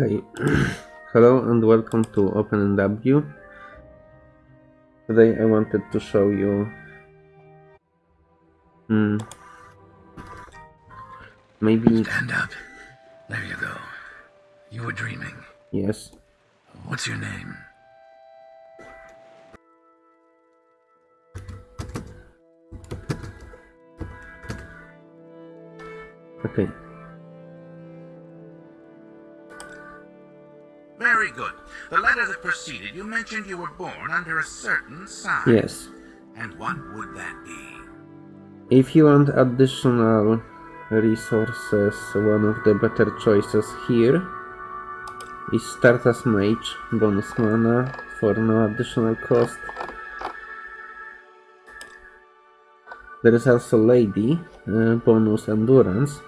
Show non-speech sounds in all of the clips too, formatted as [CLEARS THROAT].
Hey, [CLEARS THROAT] hello and welcome to OpenMW. Today I wanted to show you hmm, maybe Stand up. There you go. You were dreaming. yes What's your name? okay The letter that preceded you mentioned you were born under a certain sign. yes And what would that be? if you want additional resources one of the better choices here is start as mage bonus mana for no additional cost there is also lady uh, bonus endurance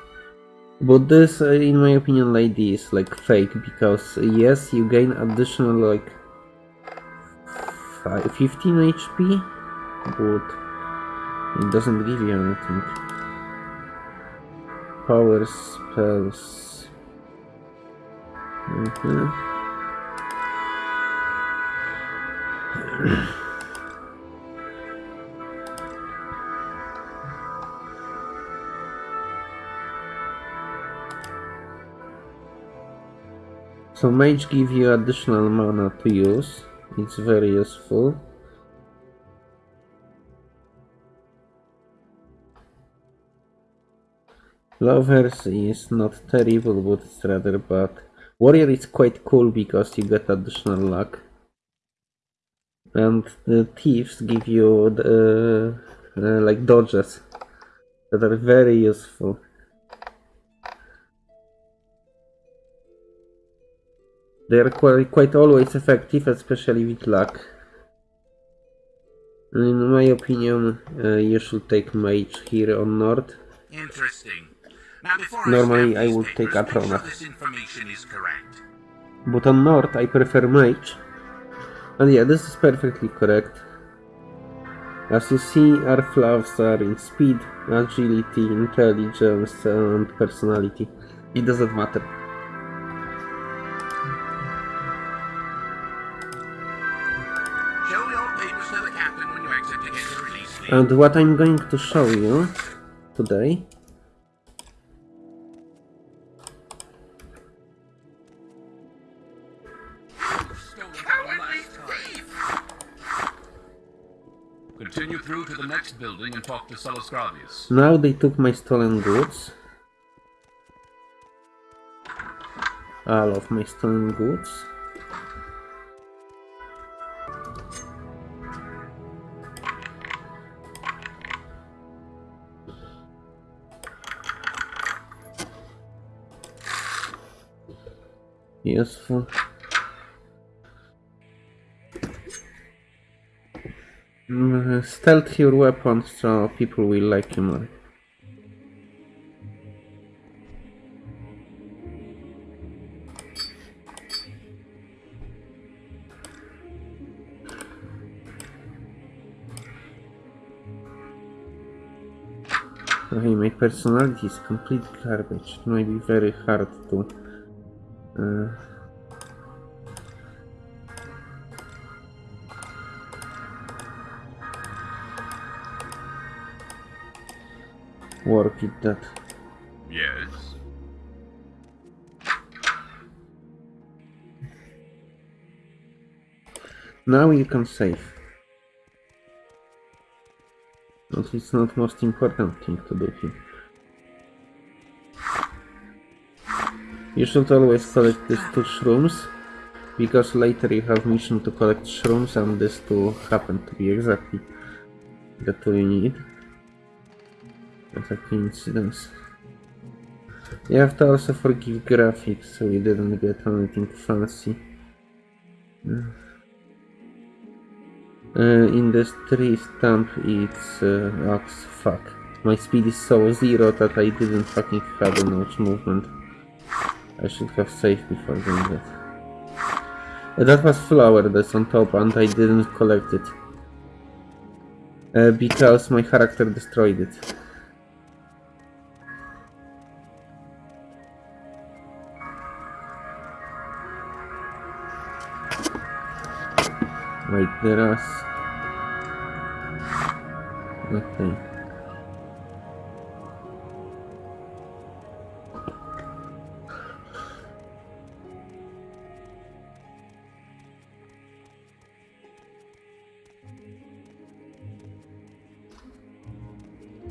but this uh, in my opinion lady is like fake because uh, yes you gain additional like fi- 15 hp but it doesn't give you anything power spells Mhm. [CLEARS THROAT] So mage give you additional mana to use. It's very useful. Lovers is not terrible, but it's rather bad. Warrior is quite cool because you get additional luck. And the thieves give you the, uh, like dodges that are very useful. They are quite, quite always effective, especially with luck. In my opinion, uh, you should take mage here on North. Interesting. Now, before Normally, I, would take papers, make sure Atrona. this information is correct. But on North, I prefer mage. And yeah, this is perfectly correct. As you see, our flaws are in speed, agility, intelligence, and personality. It doesn't matter. And what I'm going to show you today Continue through to the next building and talk to Sellus Gravius. Now they took my stolen goods. All of my stolen goods. Useful. Mm, Stealth your weapons so people will like you more. Okay, my personality is complete garbage. It might be very hard to. Uh, work it that. Yes. Now you can save. But it's not most important thing to do here. You should always collect these two shrooms, because later you have mission to collect shrooms and these two happen to be exactly the two you need. What a coincidence. You have to also forgive graphics, so we didn't get anything fancy. Uh, in this tree stump it's uh, fuck. My speed is so zero that I didn't fucking have enough movement. I should have saved before doing that. That was flower that's on top and I didn't collect it. Uh, because my character destroyed it. Wait, there is... Okay.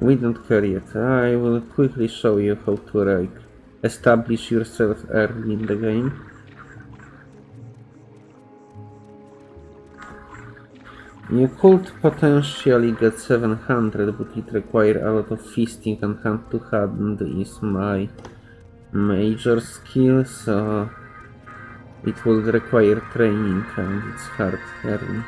We don't care yet. I will quickly show you how to establish yourself early in the game. You could potentially get 700, but it requires a lot of feasting and hand to hand is my major skill, so it will require training and it's hard early.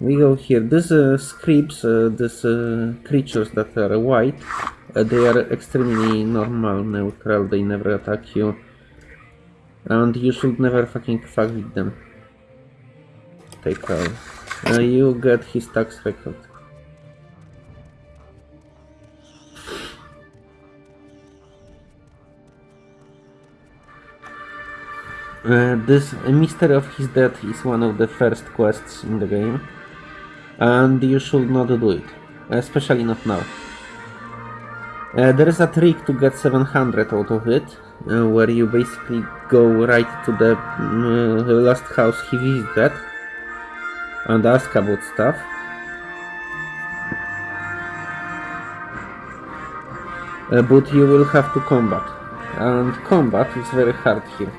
We go here. These uh, scripts, uh, these uh, creatures that are white, uh, they are extremely normal, neutral, they never attack you. And you should never fucking fuck with them. Take out. Uh, you get his tax record. Uh, this mystery of his death is one of the first quests in the game, and you should not do it, especially not now. Uh, there is a trick to get 700 out of it, uh, where you basically go right to the uh, last house he visited and ask about stuff. Uh, but you will have to combat, and combat is very hard here.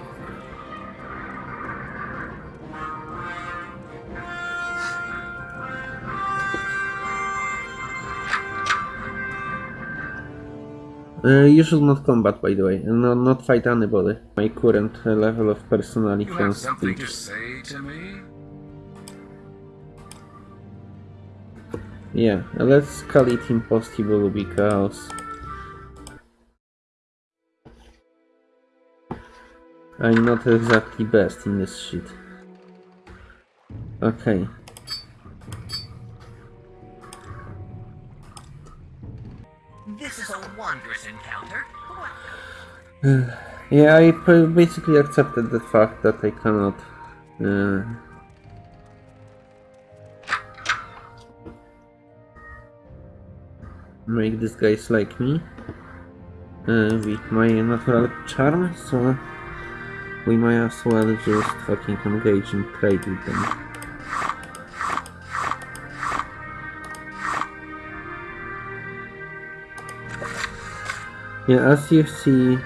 Uh, you should not combat, by the way, and not, not fight anybody. My current uh, level of personality You have something to say to me? Yeah, let's call it impossible because I'm not exactly best in this shit. Okay. This is a wondrous encounter. [SIGHS] Yeah, I basically accepted the fact that I cannot. Uh, make these guys like me uh, with my natural charm, so we might as well just fucking engage in trade with them. Yeah, as you see,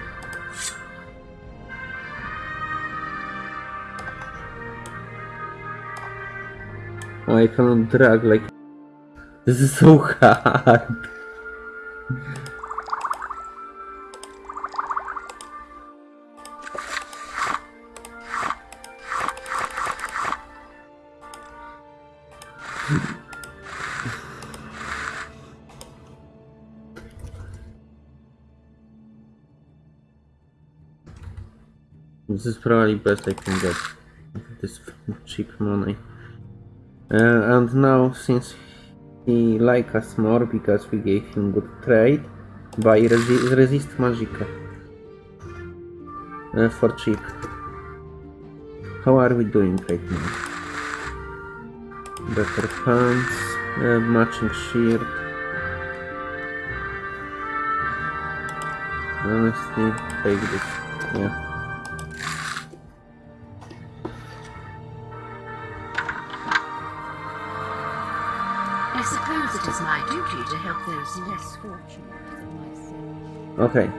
Oh, I cannot drag like. This is so hard. This is probably best I can get this cheap money. Uh, and now, since he like us more because we gave him good trade, buy resi resist magicka uh, for cheap. How are we doing right now? Better pants, uh, matching shirt. Honestly, take this. Yeah. I suppose it is my duty to help those less fortunate than myself. Okay.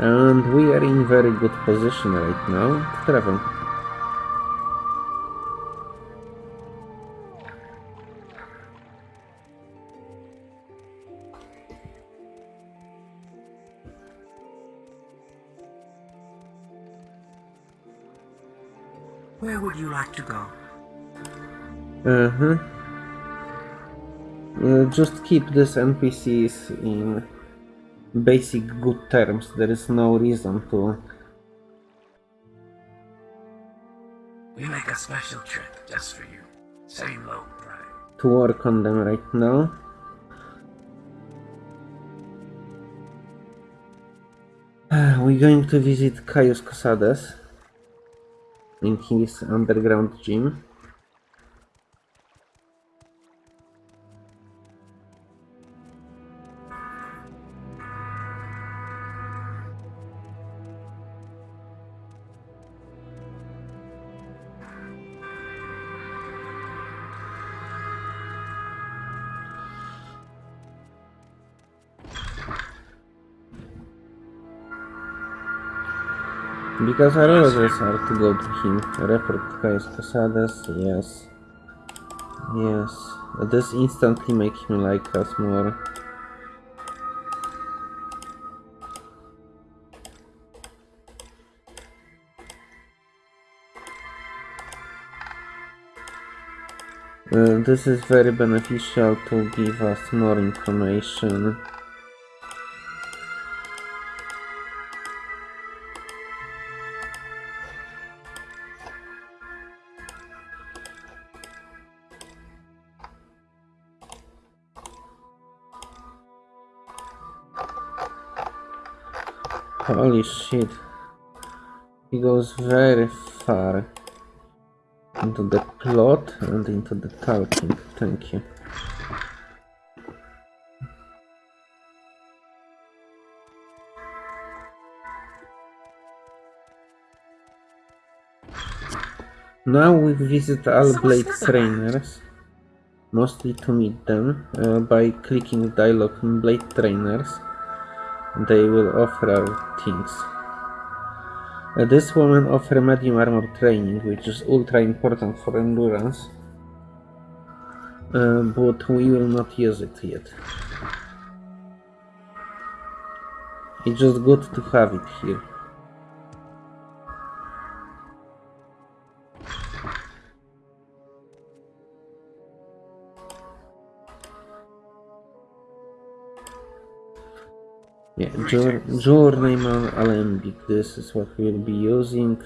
And we are in very good position right now to travel. Where would you like to go? Uh-huh. Uh, just keep these NPCs in basic good terms. There is no reason to. We make a special trip just for you. Same low price. to work on them right now. Uh, We're going to visit Caius Cosades. in his underground gym. Because our orders are to go to him. Report Caius Cosades, yes. Yes. This instantly make him like us more. Uh, this is very beneficial to give us more information. Holy shit. He goes very far into the plot and into the talking. Thank you. Now we visit all blade what's this about? trainers, mostly to meet them uh, by clicking dialogue in blade trainers. They will offer things. Uh, this woman offer medium armor training, which is ultra important for endurance. Uh, but we will not use it yet. It's just good to have it here. Yeah, jour journeyman alembic. This is what we'll be using.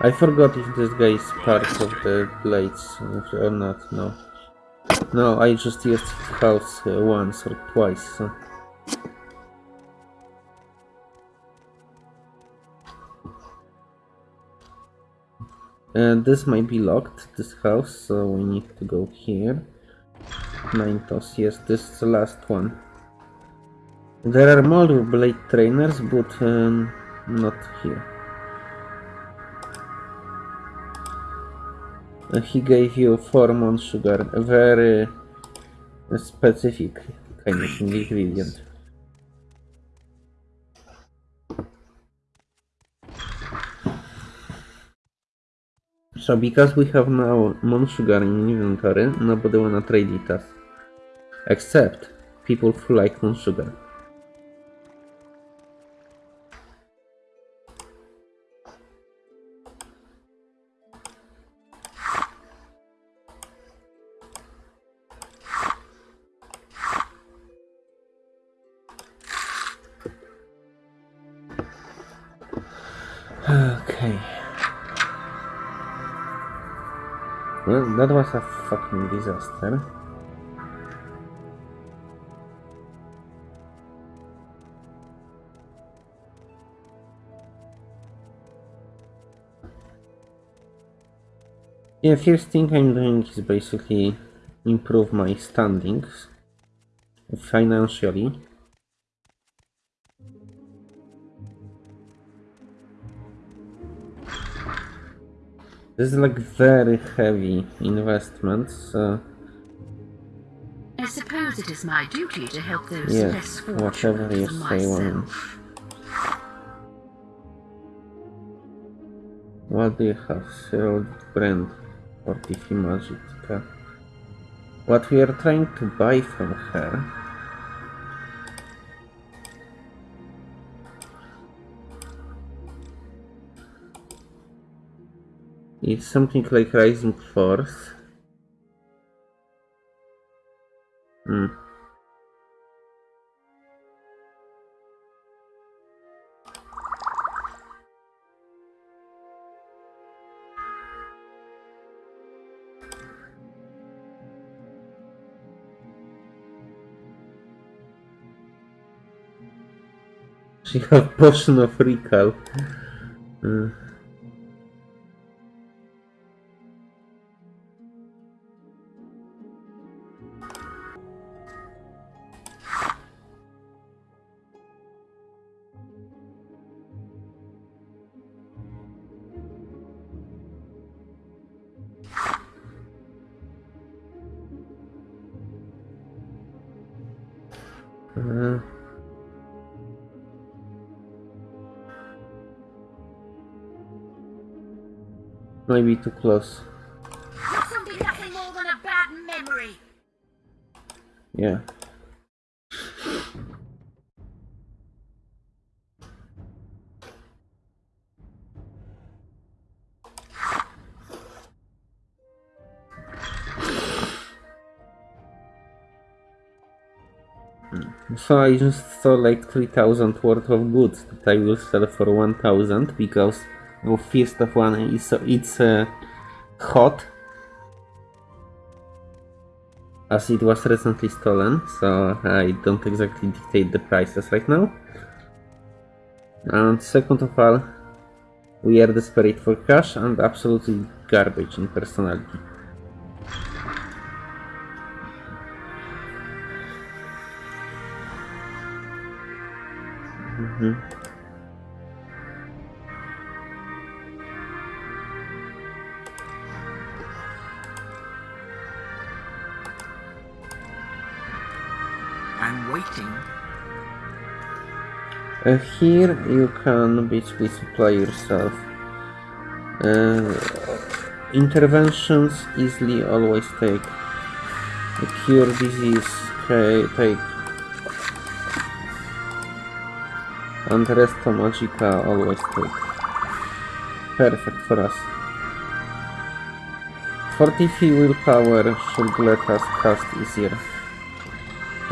I forgot if this guy is part of the blades or not. No, no. I just used his house uh, once or twice. So. And this might be locked, this house, so we need to go here. Nine-Toes, yes, this is the last one. There are more blade trainers, but um, not here. Uh, he gave you four moon sugar, a very uh, specific kind of ingredient. So because we have now Sugar in inventory, nobody wanna trade it us. Except people who like Mon that was a fucking disaster. Yeah, first thing I'm doing is basically improve my standings financially. This is like very heavy investment, so I suppose it is my duty to help those Yeah, less whatever fortunate you than myself. What do you have? Cyril brand or Tiffy Magica? What we are trying to buy from her It's something like Rising Force. Hmm. She [LAUGHS] have potion of recall. Mm. Maybe too close. This will be nothing more than a bad memory. Yeah. Hmm. So I just saw like 3000 worth of goods that I will sell for 1000 because well, first of one is it's uh, hot as it was recently stolen, so I don't exactly dictate the prices right now. And second of all, we are desperate for cash and absolutely garbage in personality. Mhm. I'm Uh, here you can basically supply yourself. Uh, interventions easily always take. A cure disease take. And Resto Magicka always take. Perfect for us. 43 willpower should let us cast easier.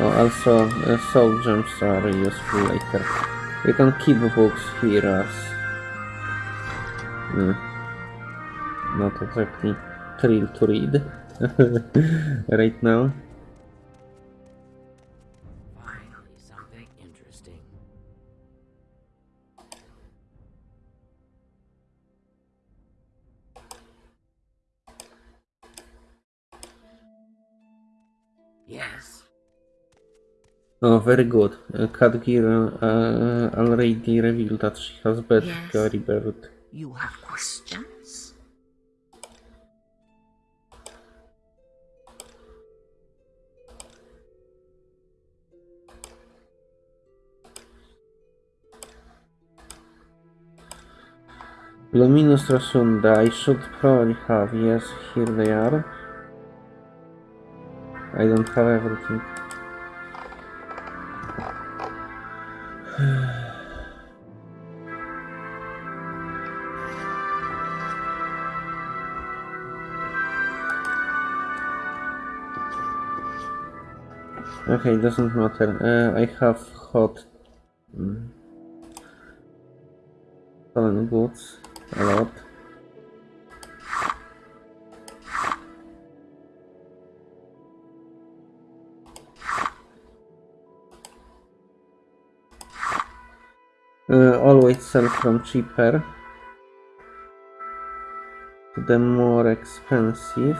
Oh, also, uh, soul gems are useful later. You can keep books here as... Hmm. not exactly thrill to read [LAUGHS] right now. Oh, very good. Uh, uh, already revealed that she has bad Yes. Gary Bird. You have questions? Luminous Russula, I should probably have. Yes, here they are. I don't have everything. Okay, doesn't matter. Uh, I have hot mm, goods a lot. Uh, always sell from cheaper to the more expensive.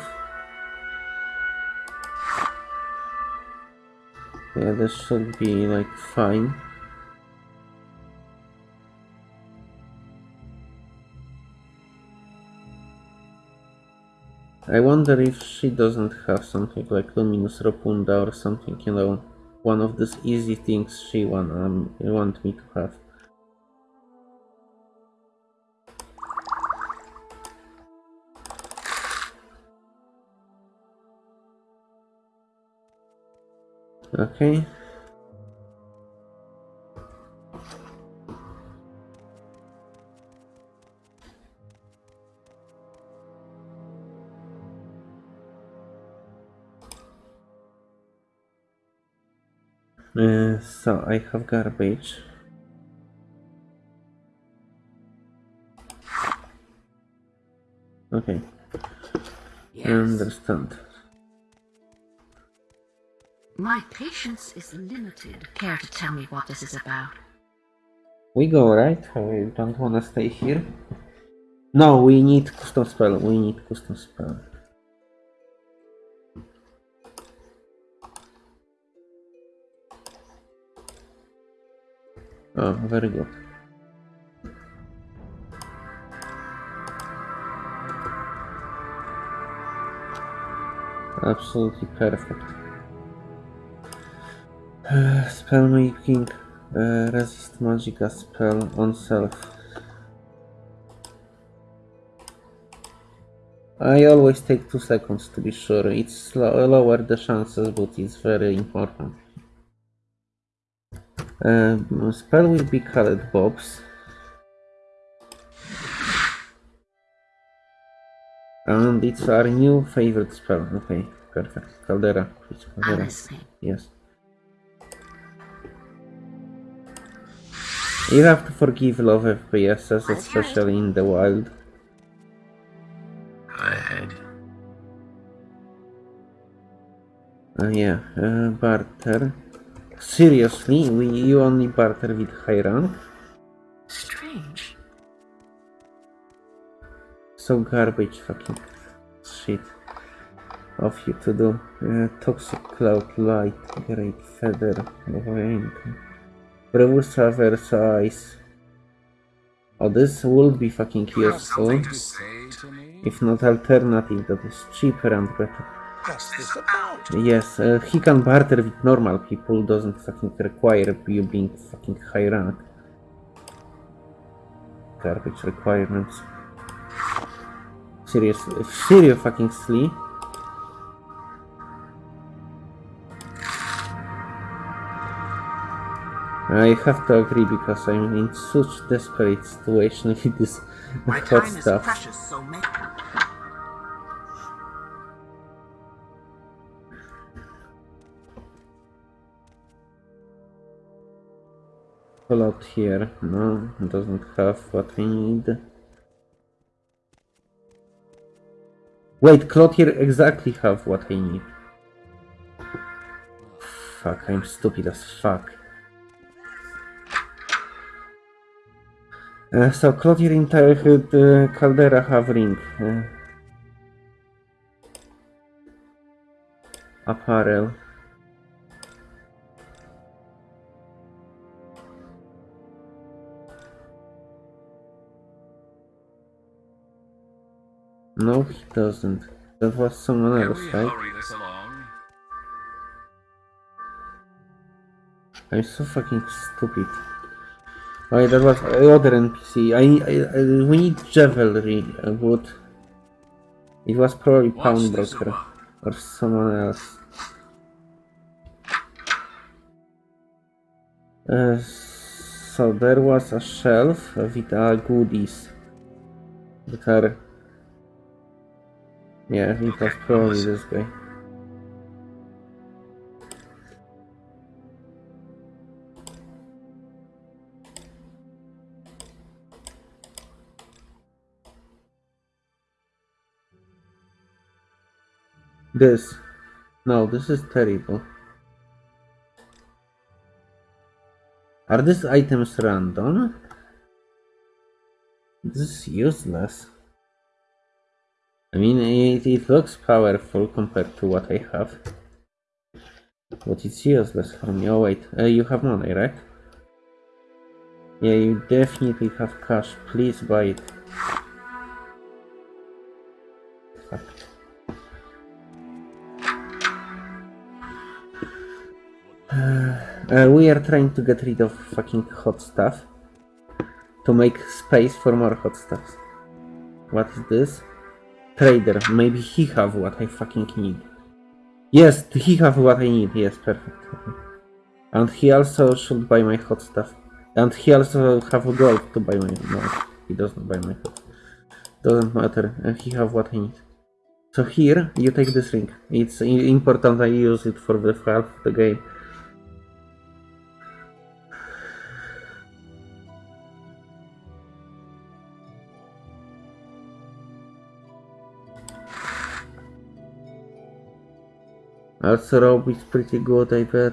Yeah, this should be like fine. I wonder if she doesn't have something like Luminous Russula or something, you know, one of these easy things she want, um, want me to have. Okay. Uh, so I have garbage. Okay, Yes. understand. My patience is limited. Care to tell me what this is about? We go, right? We don't wanna stay here. No, we need custom spell. We need custom spell. Oh, very good. Absolutely perfect. Uh, spell making, uh, resist magicka spell on self. I always take two seconds to be sure. It's lo- lower the chances, but it's very important. Um, spell will be colored bobs. And it's our new favorite spell. Okay, perfect. Caldera, Caldera. Yes. You have to forgive low FPSs, especially in the wild. Go ahead. Uh, yeah, uh, barter. Seriously, we, you only barter with high rank? Strange. So garbage fucking shit of you to do. Uh, toxic cloud light, great feather, rank. Brewster Versailles. Oh, this will be fucking useful. say? If not alternative, that is cheaper and better. What's this about? Yes, uh, he can barter with normal people, doesn't fucking require you being fucking high rank. Garbage requirements. Seriously, serious fucking I have to agree because I'm in such desperate situation [LAUGHS] with this My hot time is precious, so make Pull out here. No, doesn't have what I need. Wait, Clotier exactly have what I need. Fuck, I'm stupid as fuck. Uh, so Clotier entire uh, Caldera have ring. Uh, apparel. No, he doesn't. That was someone else, right? hurry this along? I'm so fucking stupid. Oh, that was other NPC. I, I, I we need Javelry, but it was probably Pawnbroker or someone else. Uh, so there was a shelf with uh, goodies that are. Yeah, it was Okay, probably this guy. This. No, this is terrible. Are these items random? This is useless. I mean, it, it looks powerful compared to what I have. But it's useless for me. Oh wait, uh, you have money, right? Yeah, you definitely have cash. Please buy it. Uh, we are trying to get rid of fucking hot stuff to make space for more hot stuff. What is this? Trader. Maybe he have what I fucking need. Yes, he have what I need. Yes, perfect. And he also should buy my hot stuff. And he also have gold to buy my. No, he doesn't buy my hot. Doesn't matter. Uh, he have what I need. So here you take this ring. It's important. I use it for the half of the game. Also, Rob is pretty good, I bet.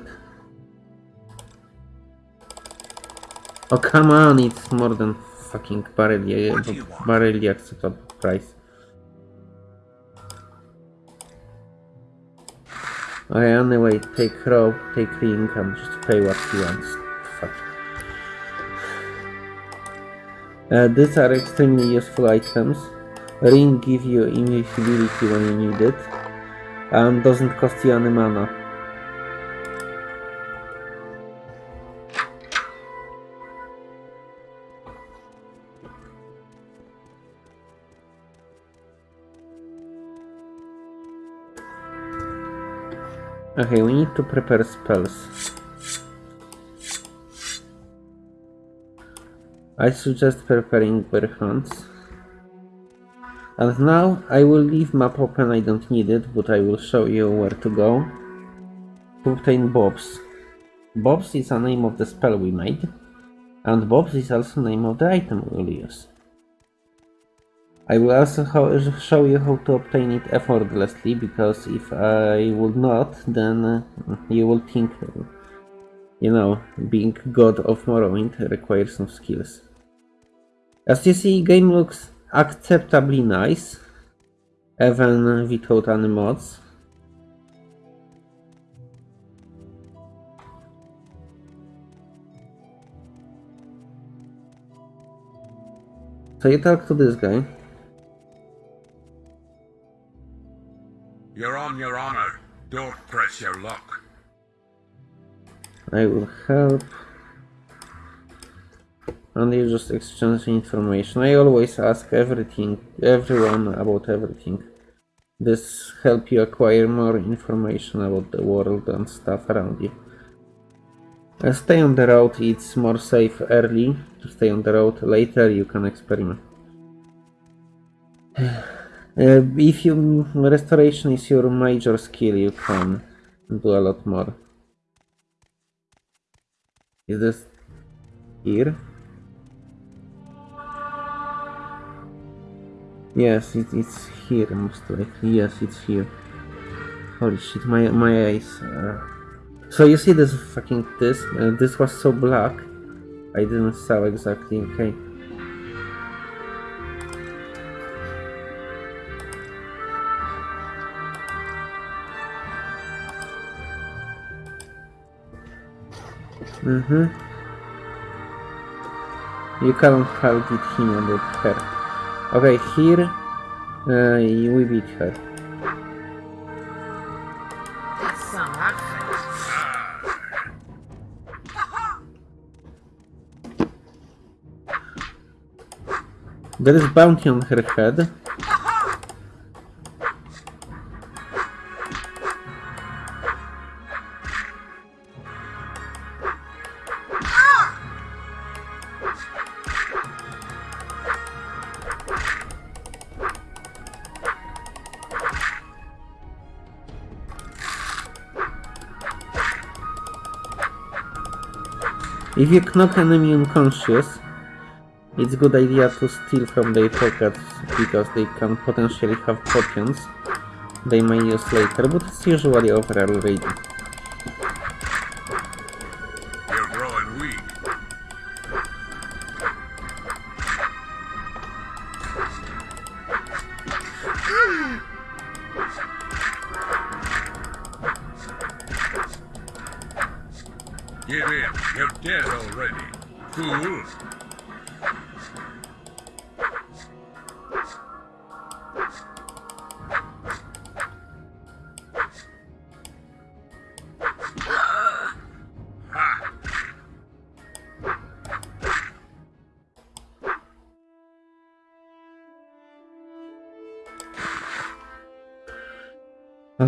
Oh come on, it's more than fucking barely, What do you want? barely acceptable price. Okay, anyway, take rope, take ring, and just pay what he wants. Fuck. Uh, these are extremely useful items. Ring give you invisibility when you need it, and doesn't cost you any mana. Okay, we need to prepare spells. I suggest preparing bear hunts. And now I will leave map open, I don't need it, but I will show you where to go. To obtain Bobs. Bobs is a name of the spell we made, and Bobs is also name of the item we will use. I will also show you how to obtain it effortlessly, because if I would not, then uh, you will think, you know, being god of Morrowind requires some skills. As you see, game looks acceptably nice, even without any mods. So you talk to this guy. You're on your honor. Don't press your luck. I will help. And you just exchange information. I always ask everything, everyone about everything. This help you acquire more information about the world and stuff around you. Uh, stay on the road, it's more safe early to stay on the road. Later you can experiment. [SIGHS] Uh, if you restoration is your major skill, you can do a lot more. Is this here? Yes, it, it's here most likely. Yes, it's here. Holy shit, my my eyes. So you see this fucking this? Uh, this was so black. I didn't saw exactly. Okay. Mm-hmm. You can't it him about her. Okay, here uh, we beat her. There is bounty on her head. If you knock enemy unconscious, it's good idea to steal from their pockets because they can potentially have potions they may use later, but it's usually over already.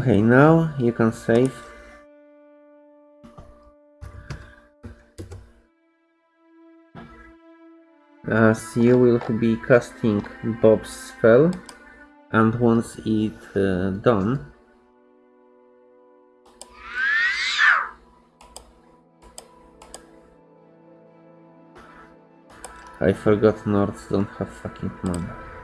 Okay, now you can save. As you will be casting Bob's spell, and once it uh, done, I forgot Nords don't have fucking mana.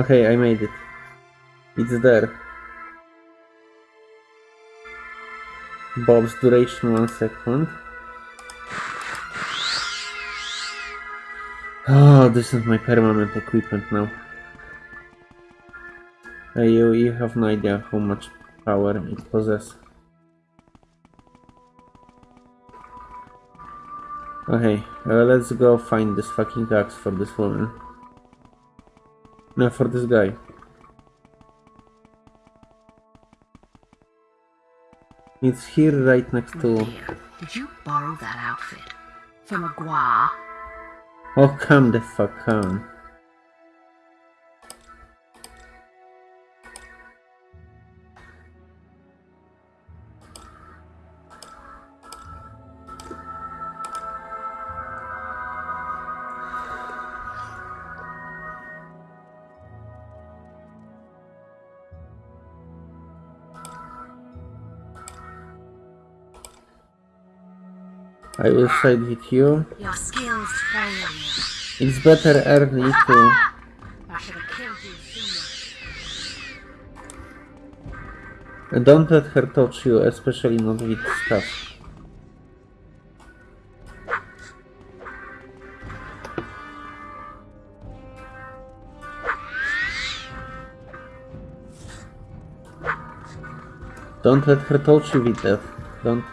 Okay, I made it. It's there. Bob's duration one second. Oh, this is my permanent equipment now. Uh, you, you have no idea how much power it possesses. Okay, uh, let's go find this fucking axe for this woman. For this guy. It's here right next to... Here, did you borrow that outfit? From a Gua? Oh, come the fuck on. I will side with you. Your skills fail you. It's better early to... I should have killed you sooner. Don't let her touch you, especially not with stuff. Don't let her touch you with that. Don't.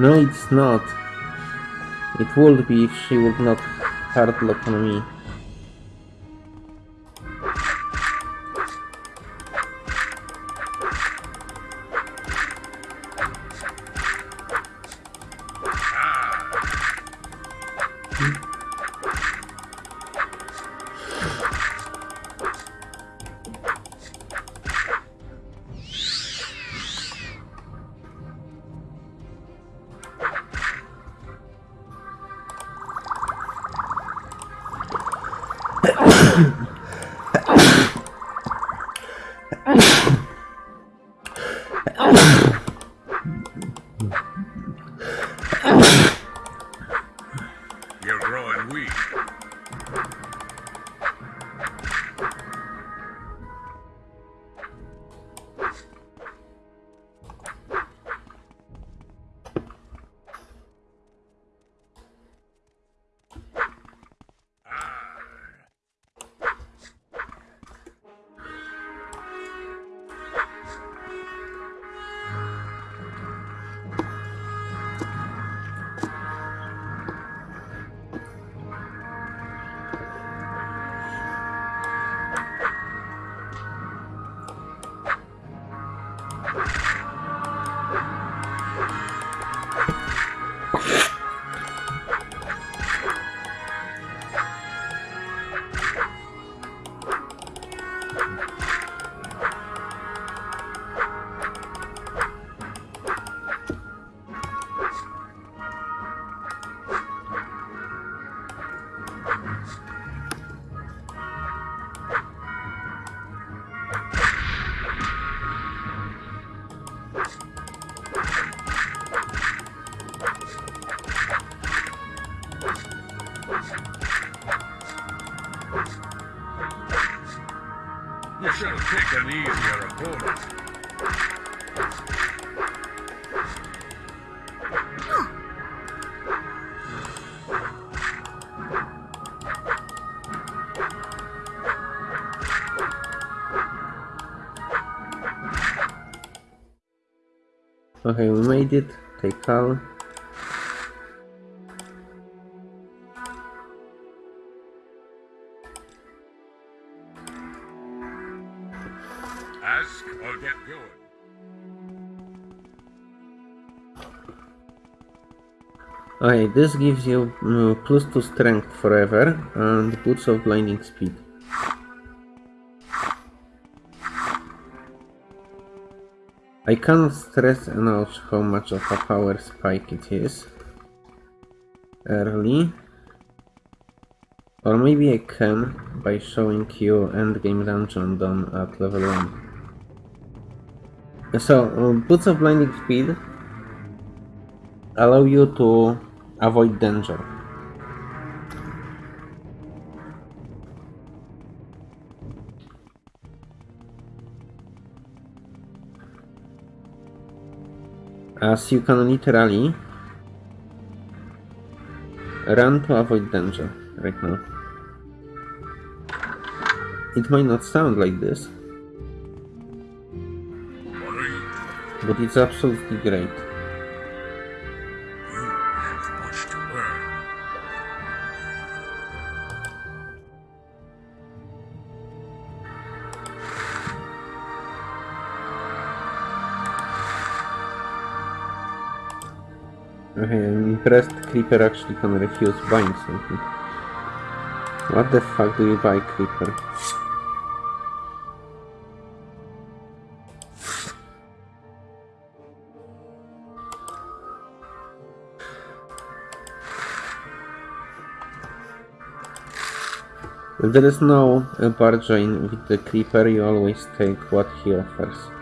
No, it's not. It would be if she would not hard lock on me. Okay, we made it. Take out. Okay, this gives you uh, plus 2 strength forever and boots of blinding speed. I cannot stress enough how much of a power spike it is. Early. Or maybe I can by showing you endgame dungeon done at level 1. So, uh, Boots of Blinding Speed allow you to avoid danger. As you can literally run to avoid danger right now. It might not sound like this, but it's absolutely great. Creeper actually can refuse buying something. What the fuck do you buy, Creeper? If there is no bargain with the Creeper, you always take what he offers.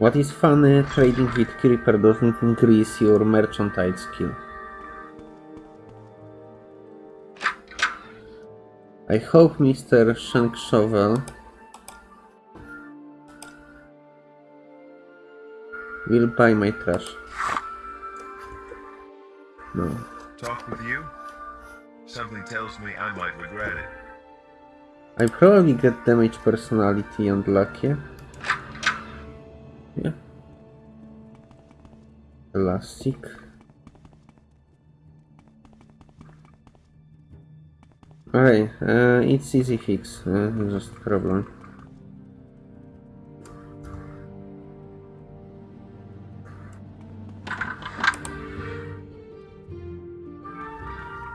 What is funny, trading with Creeper doesn't increase your mercantile skill. I hope Mr. Shank Shovel will buy my trash. No. Talk with you? Something tells me I might regret it. I probably get damage personality and lucky. Yeah. Elastic. Alright, uh, it's easy fix, uh, just problem.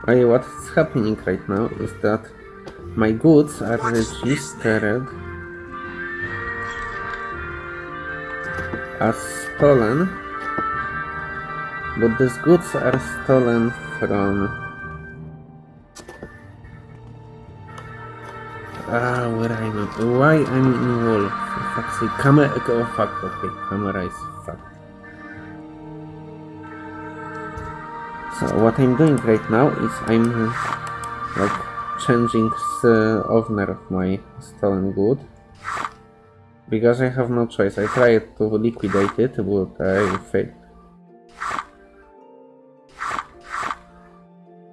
Okay, what's happening right now is that my goods are registered as stolen, but these goods are stolen from. Ah, where I'm at? Why I'm in wall? For fuck's sake, camera. Oh fuck, okay, camera is fucked. So what I'm doing right now is I'm like changing the owner of my stolen good because I have no choice. I tried to liquidate it, but I failed.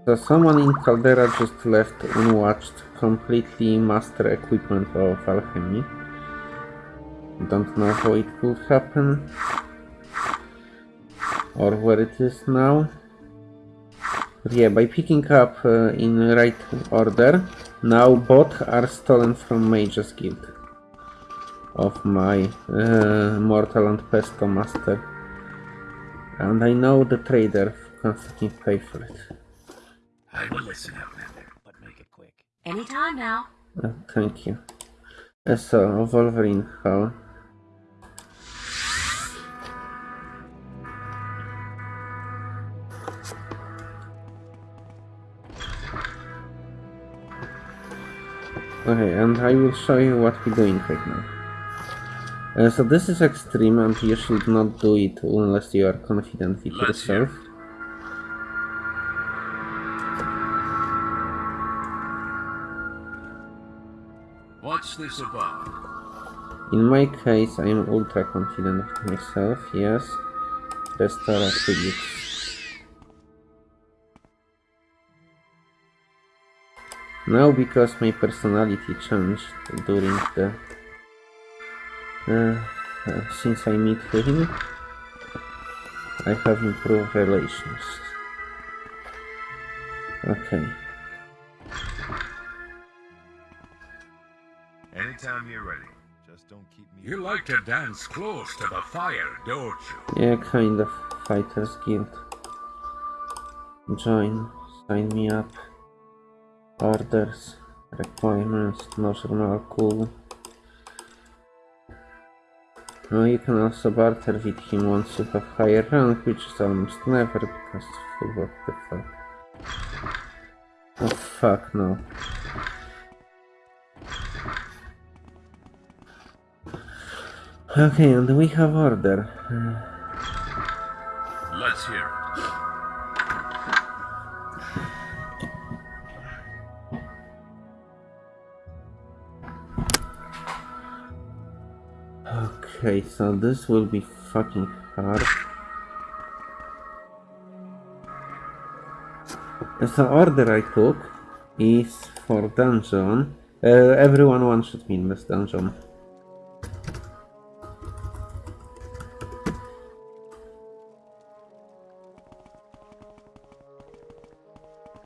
So someone in Caldera just left unwatched completely master equipment of alchemy. Don't know how it could happen or where it is now. But yeah, by picking up uh, in right order, now both are stolen from Mage's Guild of my uh, Mortar and Pestle Master. And I know the trader who constantly pay for it. I will listen, Outlander, but make it quick. Anytime now. Uh, thank you. Uh, so, Wolverine, how? Okay, and I will show you what we're doing right now. Uh, so this is extreme and you should not do it unless you are confident with Let's hear. yourself. What's this about? In my case, I am ultra confident of myself, yes. Restore attributes. Now, because my personality changed during the... Uh, uh, since I meet him, I have improved relations. Okay. Anytime you're ready. Just don't keep me. You like to dance close to the fire, don't you? Yeah, kind of Fighters Guild. Join. Sign me up. Orders. Requirements. Normal cool. No, you can also barter with him once you have higher rank, which is almost never because what the fuck. Oh fuck no. Okay, and we have order. Let's hear Okay, so this will be fucking hard. The order I took is for dungeon. Uh, everyone one shot me in this dungeon.